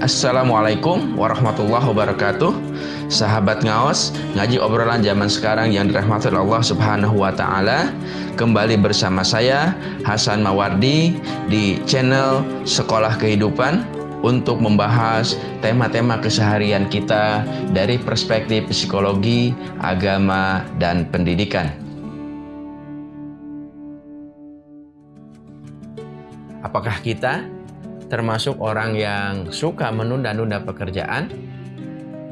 Assalamualaikum warahmatullahi wabarakatuh. Sahabat ngaos Ngaji obrolan zaman sekarang yang dirahmati Allah subhanahu wa ta'ala Kembali bersama saya Hasan Mawardi Di channel Sekolah Kehidupan Untuk membahas tema-tema keseharian kita Dari perspektif psikologi, agama, dan pendidikan. Apakah kita termasuk orang yang suka menunda-nunda pekerjaan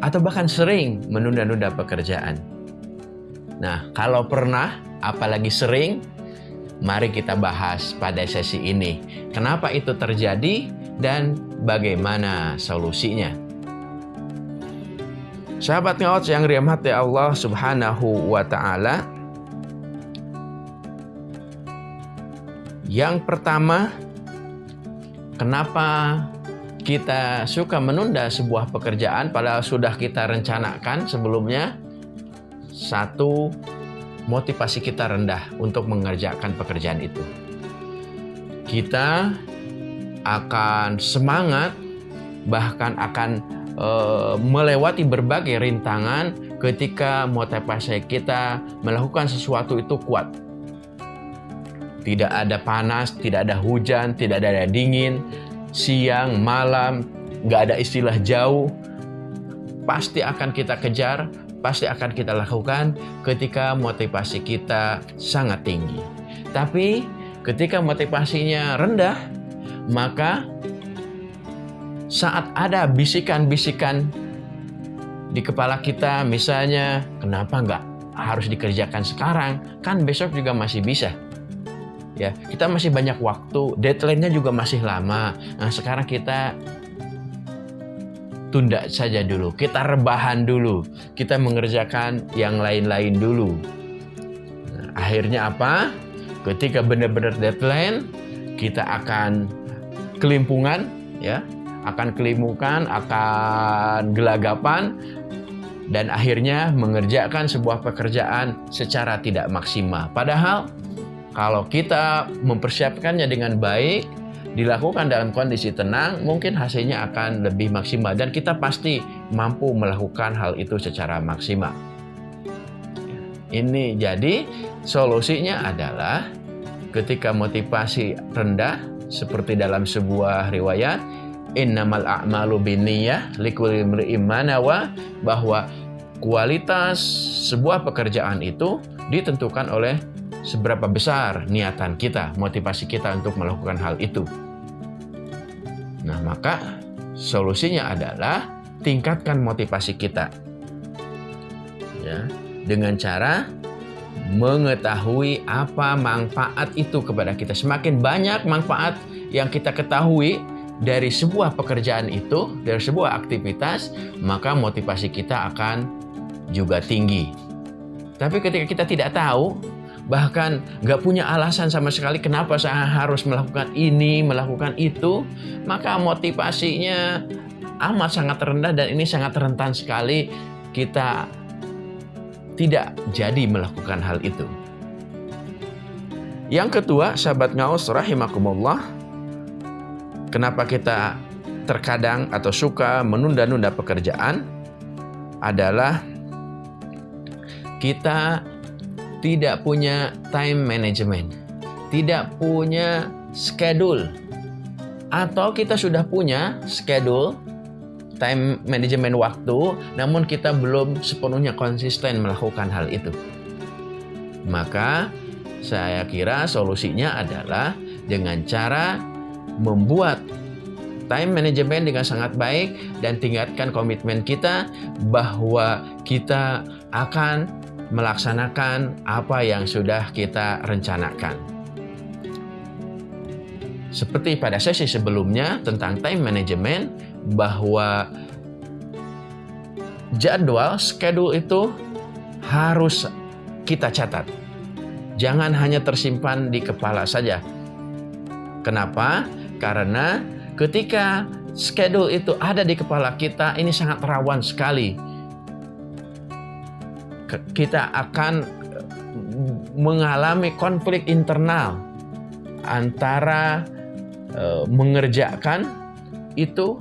atau bahkan sering menunda-nunda pekerjaan. Nah, kalau pernah, apalagi sering, mari kita bahas pada sesi ini. Kenapa itu terjadi dan bagaimana solusinya? Sahabat ngawat yang dirahmati Allah Subhanahu wa taala. Yang pertama, Kenapa kita suka menunda sebuah pekerjaan padahal sudah kita rencanakan sebelumnya? Satu, motivasi kita rendah untuk mengerjakan pekerjaan itu. Kita akan semangat bahkan akan e, melewati berbagai rintangan ketika motivasi kita melakukan sesuatu itu kuat tidak ada panas, tidak ada hujan, tidak ada dingin, siang, malam, nggak ada istilah jauh. Pasti akan kita kejar, pasti akan kita lakukan ketika motivasi kita sangat tinggi. Tapi ketika motivasinya rendah, maka saat ada bisikan-bisikan di kepala kita, misalnya, kenapa nggak harus dikerjakan sekarang? Kan besok juga masih bisa ya kita masih banyak waktu. Deadline-nya juga masih lama. Nah sekarang kita tunda saja dulu. Kita rebahan dulu. Kita mengerjakan yang lain-lain dulu. Nah, akhirnya apa? Ketika benar-benar deadline kita akan kelimpungan ya. Akan kelimpungan akan gelagapan dan akhirnya mengerjakan sebuah pekerjaan secara tidak maksimal. Padahal kalau kita mempersiapkannya dengan baik, dilakukan dalam kondisi tenang, mungkin hasilnya akan lebih maksimal dan kita pasti mampu melakukan hal itu secara maksimal. Ini jadi solusinya adalah ketika motivasi rendah seperti dalam sebuah riwayat innamal a'malu binniyah likulli imri'in bahwa kualitas sebuah pekerjaan itu ditentukan oleh seberapa besar niatan kita, motivasi kita untuk melakukan hal itu. Nah, maka solusinya adalah tingkatkan motivasi kita. Ya, dengan cara mengetahui apa manfaat itu kepada kita. Semakin banyak manfaat yang kita ketahui dari sebuah pekerjaan itu, dari sebuah aktivitas, maka motivasi kita akan juga tinggi. Tapi ketika kita tidak tahu, bahkan nggak punya alasan sama sekali kenapa saya harus melakukan ini, melakukan itu, maka motivasinya amat sangat rendah dan ini sangat rentan sekali kita tidak jadi melakukan hal itu. Yang kedua, sahabat ngaus rahimakumullah, kenapa kita terkadang atau suka menunda-nunda pekerjaan adalah kita tidak punya time management, tidak punya schedule, atau kita sudah punya schedule time management waktu, namun kita belum sepenuhnya konsisten melakukan hal itu. Maka saya kira solusinya adalah dengan cara membuat time management dengan sangat baik dan tingkatkan komitmen kita bahwa kita akan melaksanakan apa yang sudah kita rencanakan. Seperti pada sesi sebelumnya tentang time management, bahwa jadwal, schedule itu harus kita catat. Jangan hanya tersimpan di kepala saja. Kenapa? Karena ketika schedule itu ada di kepala kita, ini sangat rawan sekali kita akan eh, mengalami konflik internal antara e, mengerjakan itu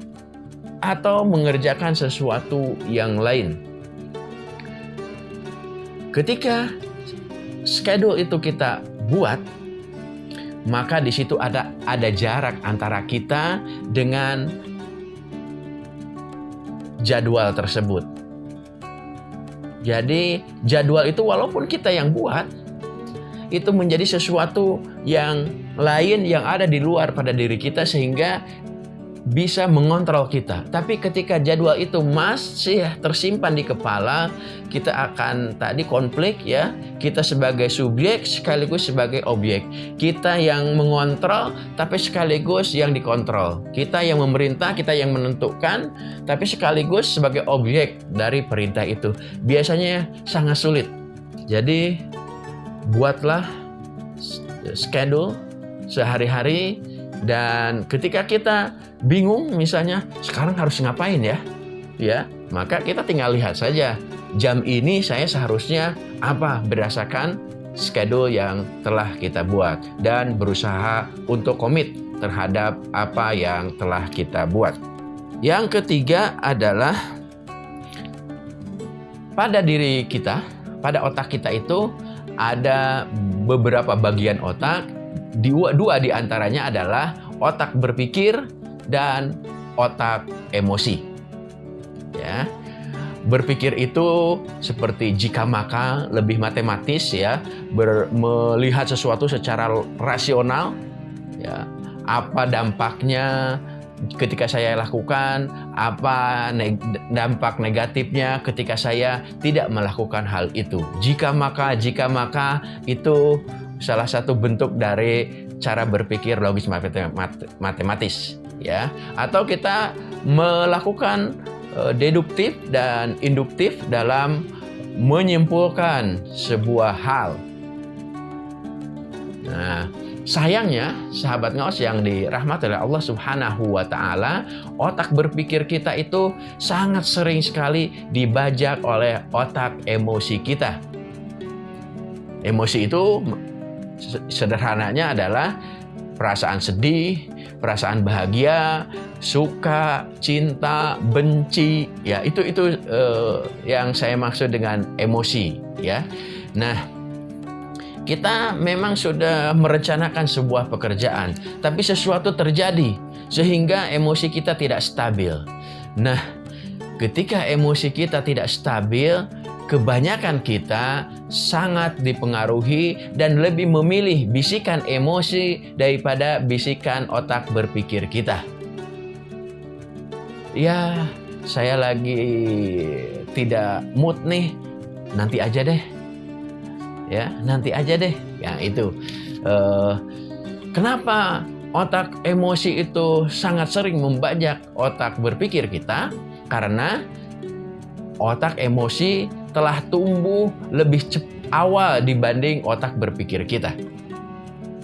atau mengerjakan sesuatu yang lain. Ketika schedule itu kita buat, maka di situ ada ada jarak antara kita dengan jadwal tersebut. Jadi jadwal itu walaupun kita yang buat, itu menjadi sesuatu yang lain yang ada di luar pada diri kita sehingga bisa mengontrol kita. Tapi ketika jadwal itu masih tersimpan di kepala, kita akan tadi konflik ya. Kita sebagai subjek sekaligus sebagai objek. Kita yang mengontrol tapi sekaligus yang dikontrol. Kita yang memerintah, kita yang menentukan tapi sekaligus sebagai objek dari perintah itu. Biasanya sangat sulit. Jadi buatlah schedule sehari-hari dan ketika kita bingung misalnya sekarang harus ngapain ya? Ya, maka kita tinggal lihat saja jam ini saya seharusnya apa berdasarkan schedule yang telah kita buat dan berusaha untuk komit terhadap apa yang telah kita buat. Yang ketiga adalah pada diri kita, pada otak kita itu ada beberapa bagian otak. Dua, dua di antaranya adalah otak berpikir dan otak emosi. Ya. Berpikir itu seperti jika maka lebih matematis ya, ber, melihat sesuatu secara rasional ya. Apa dampaknya ketika saya lakukan, apa neg dampak negatifnya ketika saya tidak melakukan hal itu. Jika maka, jika maka itu salah satu bentuk dari cara berpikir logis matematis ya atau kita melakukan uh, deduktif dan induktif dalam menyimpulkan sebuah hal. Nah, sayangnya sahabat ngaos yang dirahmati oleh Allah Subhanahu wa taala, otak berpikir kita itu sangat sering sekali dibajak oleh otak emosi kita. Emosi itu sederhananya adalah perasaan sedih, perasaan bahagia, suka, cinta, benci, ya itu itu uh, yang saya maksud dengan emosi, ya. Nah, kita memang sudah merencanakan sebuah pekerjaan, tapi sesuatu terjadi sehingga emosi kita tidak stabil. Nah, ketika emosi kita tidak stabil, kebanyakan kita sangat dipengaruhi dan lebih memilih bisikan emosi daripada bisikan otak berpikir kita. Ya, saya lagi tidak mood nih, nanti aja deh. Ya, nanti aja deh. Ya, itu. Uh, kenapa otak emosi itu sangat sering membajak otak berpikir kita? Karena otak emosi telah tumbuh lebih awal dibanding otak berpikir kita.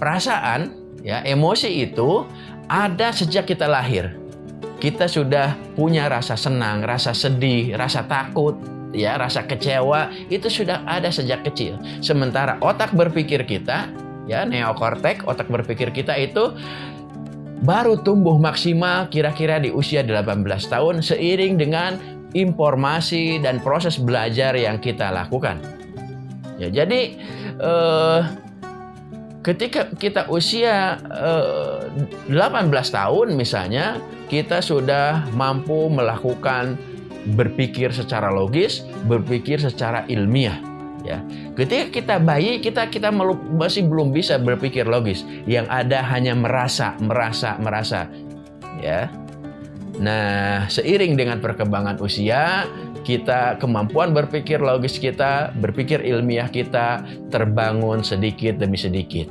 Perasaan, ya, emosi itu ada sejak kita lahir. Kita sudah punya rasa senang, rasa sedih, rasa takut, ya, rasa kecewa itu sudah ada sejak kecil. Sementara otak berpikir kita, ya, neokortek, otak berpikir kita itu baru tumbuh maksimal kira-kira di usia 18 tahun seiring dengan informasi dan proses belajar yang kita lakukan. Ya, jadi eh, ketika kita usia eh, 18 tahun misalnya, kita sudah mampu melakukan berpikir secara logis, berpikir secara ilmiah. Ya, ketika kita bayi kita kita masih belum bisa berpikir logis. Yang ada hanya merasa, merasa, merasa. Ya, Nah, seiring dengan perkembangan usia, kita kemampuan berpikir logis kita, berpikir ilmiah kita terbangun sedikit demi sedikit.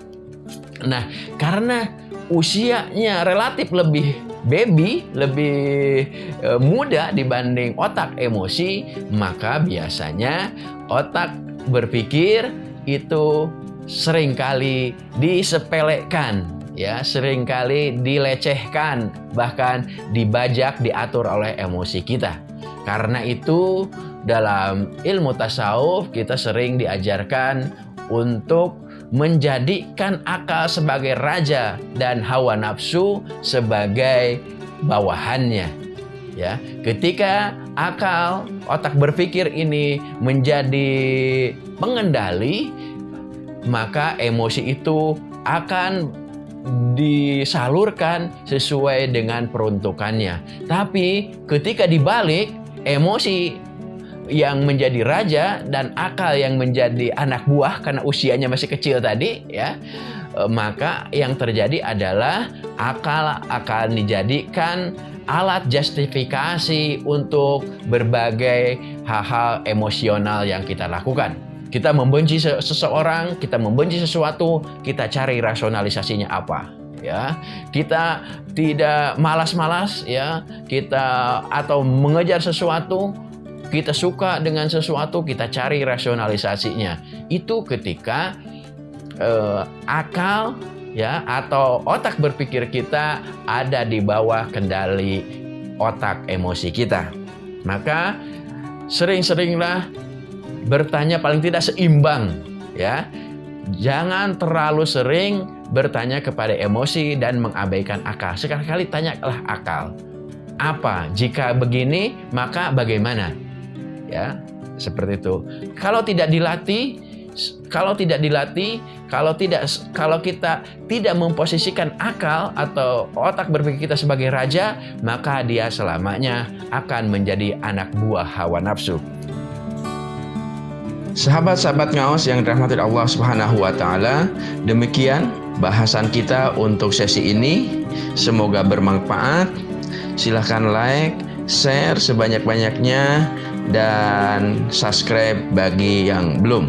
Nah, karena usianya relatif lebih baby, lebih e, muda dibanding otak emosi, maka biasanya otak berpikir itu sering kali disepelekan ya sering kali dilecehkan bahkan dibajak diatur oleh emosi kita. Karena itu dalam ilmu tasawuf kita sering diajarkan untuk menjadikan akal sebagai raja dan hawa nafsu sebagai bawahannya. Ya, ketika akal, otak berpikir ini menjadi pengendali, maka emosi itu akan disalurkan sesuai dengan peruntukannya. Tapi ketika dibalik, emosi yang menjadi raja dan akal yang menjadi anak buah karena usianya masih kecil tadi ya eh, maka yang terjadi adalah akal akan dijadikan alat justifikasi untuk berbagai hal-hal emosional yang kita lakukan. Kita membenci seseorang, kita membenci sesuatu, kita cari rasionalisasinya apa. Ya, kita tidak malas-malas ya, kita atau mengejar sesuatu, kita suka dengan sesuatu, kita cari rasionalisasinya. Itu ketika eh, akal ya atau otak berpikir kita ada di bawah kendali otak emosi kita. Maka sering-seringlah bertanya paling tidak seimbang ya. Jangan terlalu sering bertanya kepada emosi dan mengabaikan akal. Sekali-kali tanyalah akal. Apa? Jika begini, maka bagaimana? Ya, seperti itu. Kalau tidak dilatih, kalau tidak dilatih, kalau tidak kalau kita tidak memposisikan akal atau otak berpikir kita sebagai raja, maka dia selamanya akan menjadi anak buah hawa nafsu. Sahabat-sahabat ngaos yang dirahmati Allah Subhanahu wa taala, demikian bahasan kita untuk sesi ini. Semoga bermanfaat. Silahkan like, share sebanyak-banyaknya dan subscribe bagi yang belum.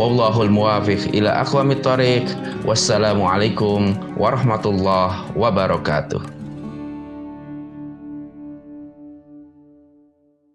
Wallahul muwafiq ila aqwamit thoriq. Wassalamualaikum warahmatullahi wabarakatuh.